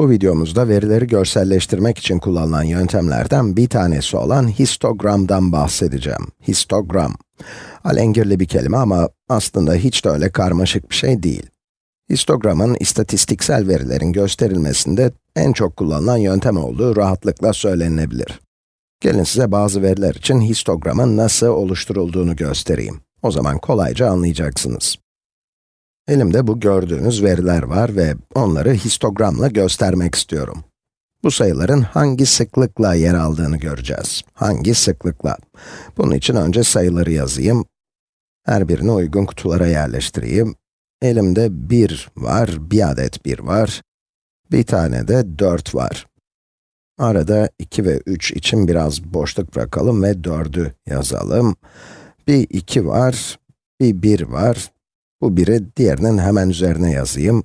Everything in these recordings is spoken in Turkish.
Bu videomuzda verileri görselleştirmek için kullanılan yöntemlerden bir tanesi olan histogramdan bahsedeceğim. Histogram. Alengirli bir kelime ama aslında hiç de öyle karmaşık bir şey değil. Histogramın istatistiksel verilerin gösterilmesinde en çok kullanılan yöntem olduğu rahatlıkla söylenebilir. Gelin size bazı veriler için histogramın nasıl oluşturulduğunu göstereyim. O zaman kolayca anlayacaksınız. Elimde bu gördüğünüz veriler var ve onları histogramla göstermek istiyorum. Bu sayıların hangi sıklıkla yer aldığını göreceğiz. Hangi sıklıkla? Bunun için önce sayıları yazayım. Her birini uygun kutulara yerleştireyim. Elimde 1 var, bir adet 1 var. Bir tane de 4 var. Arada 2 ve 3 için biraz boşluk bırakalım ve 4'ü yazalım. Bir 2 var, bir 1 var. Bu biri diğerinin hemen üzerine yazayım.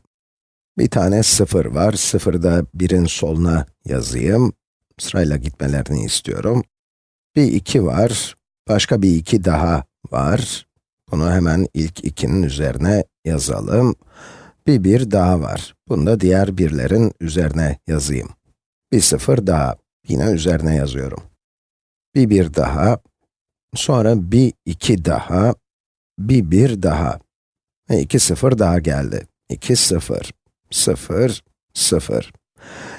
Bir tane 0 var, 0'ı da 1'in soluna yazayım. Sırayla gitmelerini istiyorum. Bir 2 var, başka bir 2 daha var. Bunu hemen ilk 2'nin üzerine yazalım. Bir 1 daha var. Bunu da diğer birlerin üzerine yazayım. Bir 0 daha, yine üzerine yazıyorum. Bir 1 daha, sonra bir 2 daha, bir 1 daha. Ve 2 0 daha geldi. 2 0, 0, 0.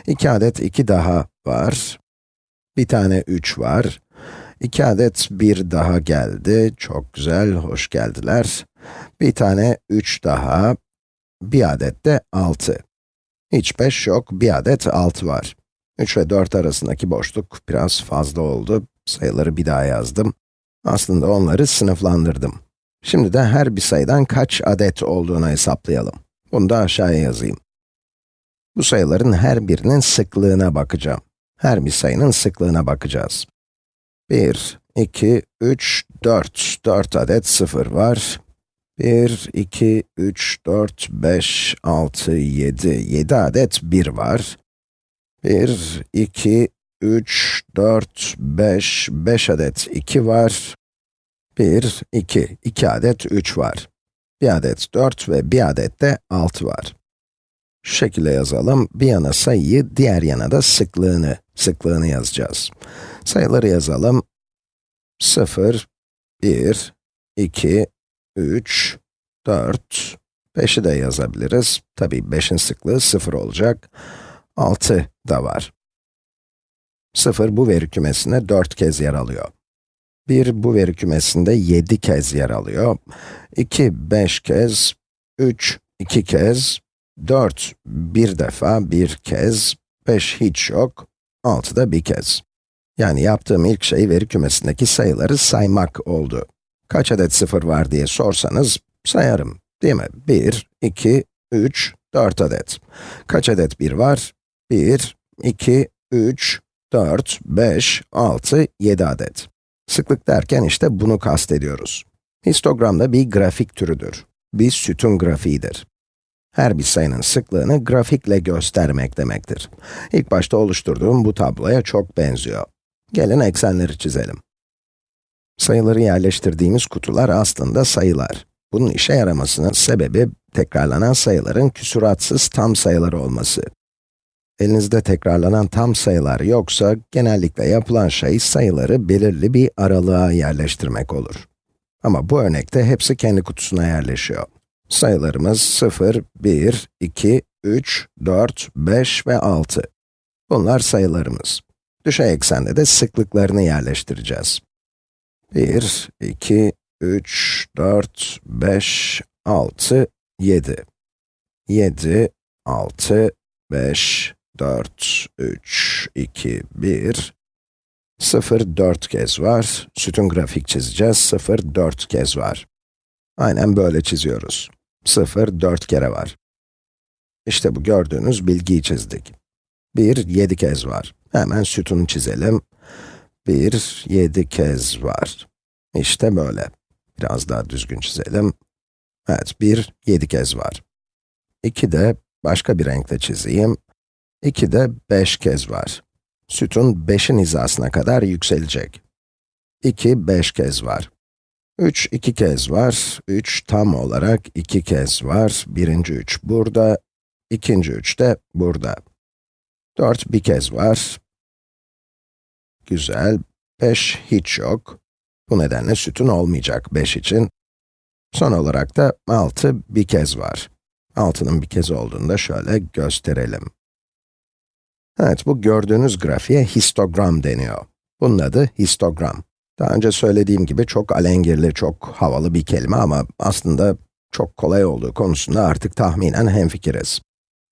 2 adet 2 daha var. Bir tane 3 var. 2 adet 1 daha geldi. Çok güzel, hoş geldiler. Bir tane 3 daha. Bir adet de 6. Hiç 5 yok, bir adet 6 var. 3 ve 4 arasındaki boşluk biraz fazla oldu. Sayıları bir daha yazdım. Aslında onları sınıflandırdım. Şimdi de her bir sayıdan kaç adet olduğunu hesaplayalım. Bunu da aşağıya yazayım. Bu sayıların her birinin sıklığına bakacağım. Her bir sayının sıklığına bakacağız. 1, 2, 3, 4. 4 adet 0 var. 1, 2, 3, 4, 5, 6, 7. 7 adet 1 var. 1, 2, 3, 4, 5, 5 adet 2 var. 1, 2, 2 adet 3 var. Bir adet 4 ve bir adet de 6 var. Şu şekilde yazalım. Bir yana sayıyı, diğer yana da sıklığını, sıklığını yazacağız. Sayıları yazalım. 0, 1, 2, 3, 4, 5'i de yazabiliriz. Tabii 5'in sıklığı 0 olacak. 6 da var. 0 bu veri kümesinde 4 kez yer alıyor. 1 bu veri kümesinde 7 kez yer alıyor. 2, 5 kez, 3, 2 kez, 4, bir defa, bir kez, 5 hiç yok, 6 da bir kez. Yani yaptığım ilk şey veri kümesindeki sayıları saymak oldu. Kaç adet sıfır var diye sorsanız, sayarım, değil mi? 1, 2, 3, 4 adet. Kaç adet 1 var? 1, 2, 3, 4, 5, 6, 7 adet. Sıklık derken işte bunu kastediyoruz. Histogram da bir grafik türüdür. Bir sütun grafiğidir. Her bir sayının sıklığını grafikle göstermek demektir. İlk başta oluşturduğum bu tabloya çok benziyor. Gelin eksenleri çizelim. Sayıları yerleştirdiğimiz kutular aslında sayılar. Bunun işe yaramasının sebebi, tekrarlanan sayıların küsuratsız tam sayılar olması. Elinizde tekrarlanan tam sayılar yoksa, genellikle yapılan şey sayıları belirli bir aralığa yerleştirmek olur. Ama bu örnekte hepsi kendi kutusuna yerleşiyor. Sayılarımız 0, 1, 2, 3, 4, 5 ve 6. Bunlar sayılarımız. Düşey eksende de sıklıklarını yerleştireceğiz. 1, 2, 3, 4, 5, 6, 7. 7, 6, 5, 4, 3, 2, 1, 0, 4 kez var. Sütun grafik çizeceğiz. 0, 4 kez var. Aynen böyle çiziyoruz. 0, 4 kere var. İşte bu gördüğünüz bilgiyi çizdik. 1, 7 kez var. Hemen sütunu çizelim. 1, 7 kez var. İşte böyle. Biraz daha düzgün çizelim. Evet, 1, 7 kez var. 2 de başka bir renkle çizeyim. 2 de 5 kez var. Sütun 5'in hizasına kadar yükselecek. 2, 5 kez var. 3, 2 kez var. 3 tam olarak 2 kez var. Birinci 3 burada, ikinci 3 de burada. 4 bir kez var. Güzel. 5 hiç yok. Bu nedenle sütun olmayacak 5 için. Son olarak da 6 bir kez var. 6'nın bir kez olduğunu da şöyle gösterelim. Evet, bu gördüğünüz grafiğe histogram deniyor. Bunun adı histogram. Daha önce söylediğim gibi çok alengirli, çok havalı bir kelime ama aslında çok kolay olduğu konusunda artık tahminen hemfikiriz.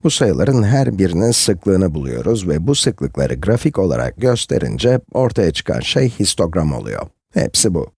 Bu sayıların her birinin sıklığını buluyoruz ve bu sıklıkları grafik olarak gösterince ortaya çıkan şey histogram oluyor. Hepsi bu.